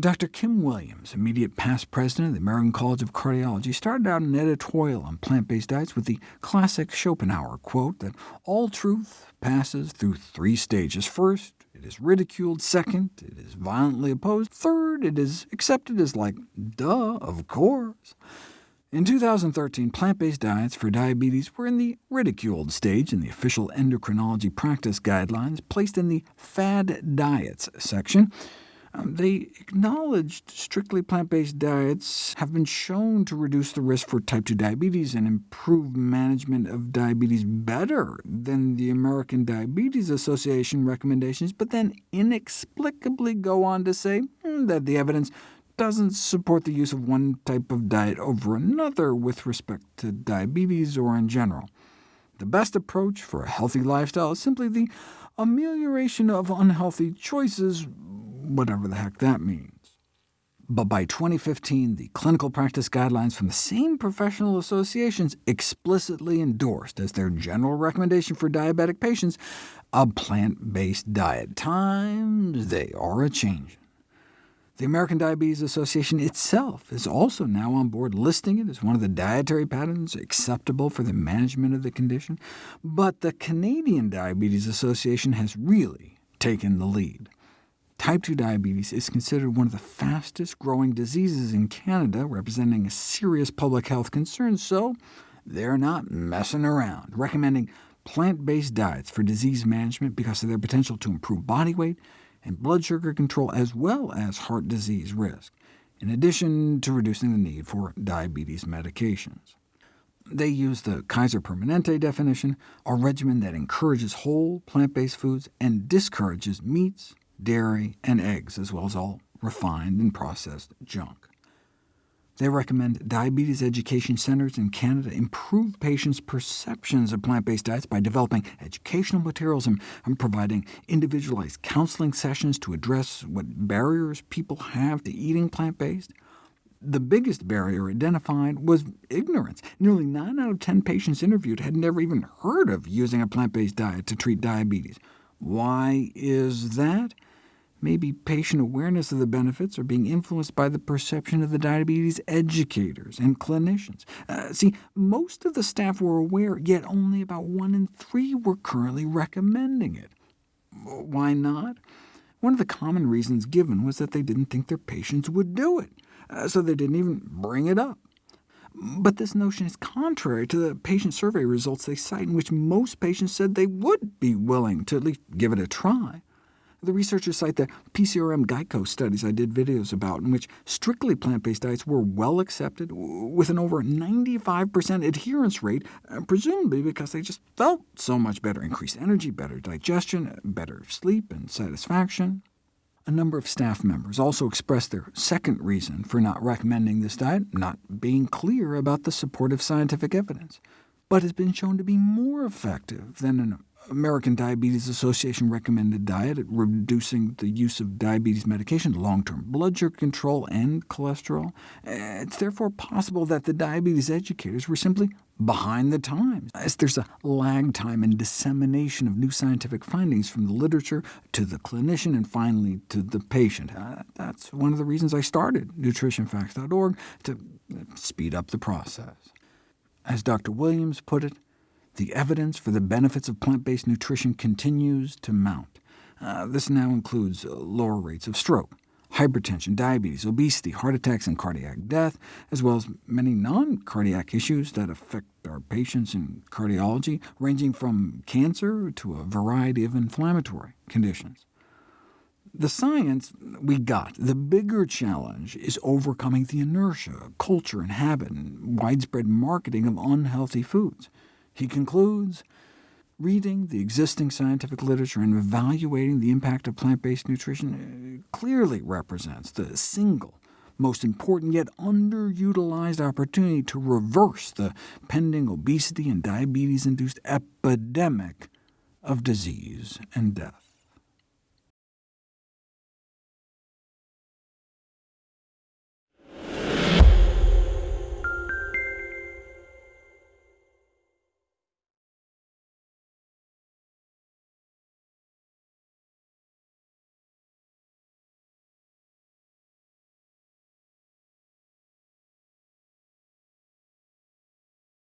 Dr. Kim Williams, immediate past president of the American College of Cardiology, started out an editorial on plant-based diets with the classic Schopenhauer quote that all truth passes through three stages. First, it is ridiculed. Second, it is violently opposed. Third, it is accepted as like, duh, of course. In 2013, plant-based diets for diabetes were in the ridiculed stage in the official endocrinology practice guidelines, placed in the fad diets section. Um, they acknowledged strictly plant-based diets have been shown to reduce the risk for type 2 diabetes and improve management of diabetes better than the American Diabetes Association recommendations, but then inexplicably go on to say hmm, that the evidence doesn't support the use of one type of diet over another with respect to diabetes or in general. The best approach for a healthy lifestyle is simply the amelioration of unhealthy choices whatever the heck that means. But by 2015, the clinical practice guidelines from the same professional associations explicitly endorsed as their general recommendation for diabetic patients a plant-based diet. Times they are a-changing. The American Diabetes Association itself is also now on board, listing it as one of the dietary patterns acceptable for the management of the condition. But the Canadian Diabetes Association has really taken the lead. Type 2 diabetes is considered one of the fastest-growing diseases in Canada, representing a serious public health concern, so they're not messing around, recommending plant-based diets for disease management because of their potential to improve body weight and blood sugar control, as well as heart disease risk, in addition to reducing the need for diabetes medications. They use the Kaiser Permanente definition, a regimen that encourages whole, plant-based foods and discourages meats, dairy, and eggs, as well as all refined and processed junk. They recommend diabetes education centers in Canada improve patients' perceptions of plant-based diets by developing educational materials and, and, providing individualized counseling sessions to address what barriers people have to eating plant-based. The biggest barrier identified was ignorance. Nearly 9 out of 10 patients interviewed had never even heard of using a plant-based diet to treat diabetes. Why is that? Maybe patient awareness of the benefits are being influenced by the perception of the diabetes educators and clinicians. Uh, see, most of the staff were aware, yet only about one in three were currently recommending it. Why not? One of the common reasons given was that they didn't think their patients would do it, uh, so they didn't even bring it up. But this notion is contrary to the patient survey results they cite, in which most patients said they would be willing to at least give it a try. The researchers cite the PCRM Geico studies I did videos about, in which strictly plant-based diets were well accepted, with an over 95% adherence rate, uh, presumably because they just felt so much better, increased energy, better digestion, better sleep and satisfaction. A number of staff members also expressed their second reason for not recommending this diet, not being clear about the supportive scientific evidence, but has been shown to be more effective than an American Diabetes Association recommended diet at reducing the use of diabetes medication, long-term blood sugar control, and cholesterol. It's therefore possible that the diabetes educators were simply behind the times, as there's a lag time in dissemination of new scientific findings from the literature to the clinician and finally to the patient. Uh, that's one of the reasons I started nutritionfacts.org, to speed up the process. As Dr. Williams put it, the evidence for the benefits of plant-based nutrition continues to mount. Uh, this now includes uh, lower rates of stroke, hypertension, diabetes, obesity, heart attacks, and cardiac death, as well as many non-cardiac issues that affect our patients in cardiology, ranging from cancer to a variety of inflammatory conditions. The science we got. The bigger challenge is overcoming the inertia, culture, and habit, and widespread marketing of unhealthy foods. He concludes, reading the existing scientific literature and evaluating the impact of plant-based nutrition uh, clearly represents the single most important yet underutilized opportunity to reverse the pending obesity and diabetes-induced epidemic of disease and death.